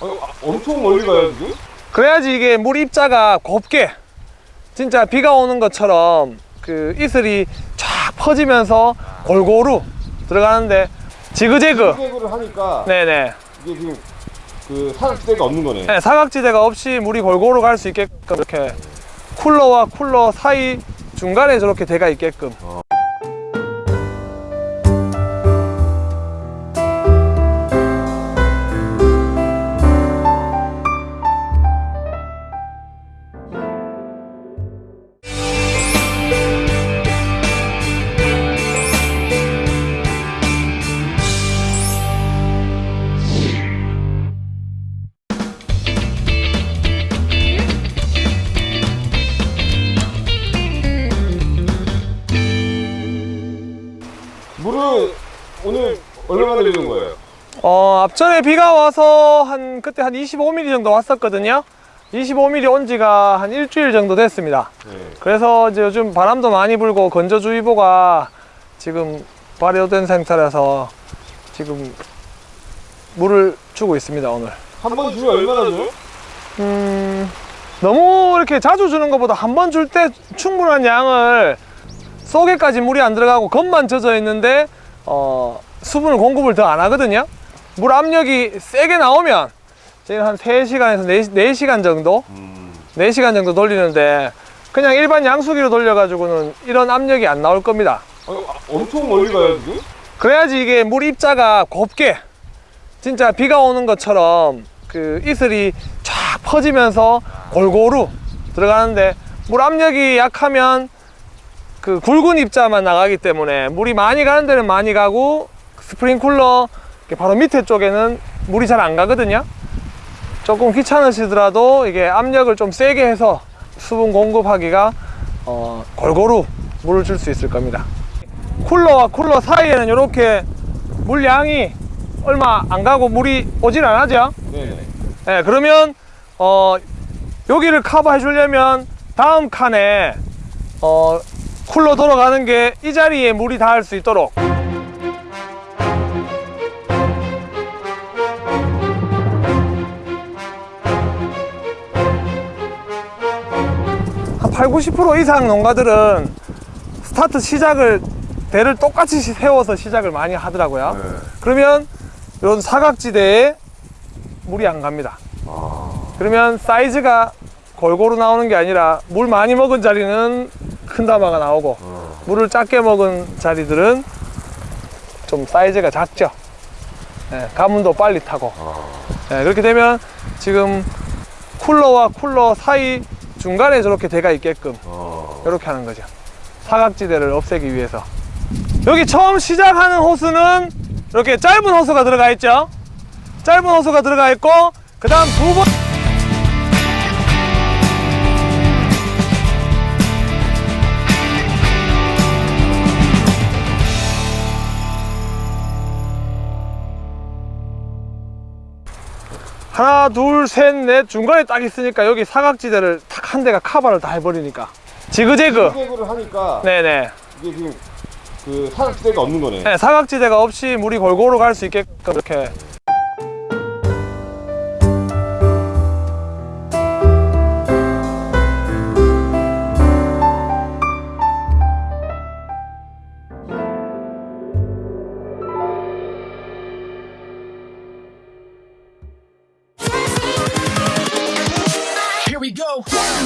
아, 엄청 멀리 가요 지금? 그래야지 이게 물 입자가 곱게 진짜 비가 오는 것처럼 그 이슬이 쫙 퍼지면서 골고루 들어가는데 지그재그 수색을 하니까 네네 이게 지금 그 사각지대가 없는 거네. 네, 사각지대가 없이 물이 골고루 갈 수 있게끔 이렇게 쿨러와 쿨러 사이 중간에 저렇게 대가 있게끔 물을 오늘 얼마나 내리는 거예요? 어, 앞전에 비가 와서 한 그때 한 25mm 정도 왔었거든요. 25mm 온 지가 한 일주일 정도 됐습니다. 네. 그래서 이제 요즘 바람도 많이 불고 건조주의보가 지금 발효된 상태라서 지금 물을 주고 있습니다, 오늘. 한 번 주면 얼마나 줘요? 음, 너무 이렇게 자주 주는 것보다 한 번 줄 때 충분한 양을 속에까지 물이 안 들어가고 겉만 젖어 있는데 어, 수분을 공급을 더 안 하거든요. 물 압력이 세게 나오면 지금 한 3시간에서 4, 시간 정도 음. 4시간 정도 돌리는데 그냥 일반 양수기로 돌려가지고는 이런 압력이 안 나올 겁니다. 아, 엄청 멀리 가요 지금? 그래야지 이게 물 입자가 곱게 진짜 비가 오는 것처럼 그 이슬이 쫙 퍼지면서 골고루 들어가는데 물 압력이 약하면 그 굵은 입자만 나가기 때문에 물이 많이 가는 데는 많이 가고 스프링쿨러 이렇게 바로 밑에 쪽에는 물이 잘 안 가거든요. 조금 귀찮으시더라도 이게 압력을 좀 세게 해서 수분 공급하기가 어, 골고루 물을 줄 수 있을 겁니다. 쿨러와 쿨러 사이에는 이렇게 물량이 얼마 안 가고 물이 오질 않하죠? 네네. 네, 그러면 어, 여기를 커버해 주려면 다음 칸에 어, 쿨러 돌아가는 게 이 자리에 물이 닿을 수 있도록 한 8, 90% 이상 농가들은 스타트 시작을 대를 똑같이 세워서 시작을 많이 하더라고요 네. 그러면 이런 사각지대에 물이 안 갑니다. 그러면 사이즈가 골고루 나오는 게 아니라 물 많이 먹은 자리는 큰 다마가 나오고 물을 작게 먹은 자리들은 좀 사이즈가 작죠. 예, 가뭄도 빨리 타고 예, 그렇게 되면 지금 쿨러와 쿨러 사이 중간에 저렇게 대가 있게끔 어. 이렇게 하는 거죠. 사각지대를 없애기 위해서. 여기 처음 시작하는 호스는 이렇게 짧은 호스가 들어가 있죠. 짧은 호스가 들어가 있고, 그 다음 두 번. 하나, 둘, 셋, 넷 중간에 딱 있으니까 여기 사각지대를 탁한 대가 카바를 다 해버리니까. 지그재그. 수색을 하니까 네네. 이게 지금 그 사각지대가 없는 거네. 네, 사각지대가 없이 물이 골고루 갈 수 있게끔 이렇게 go.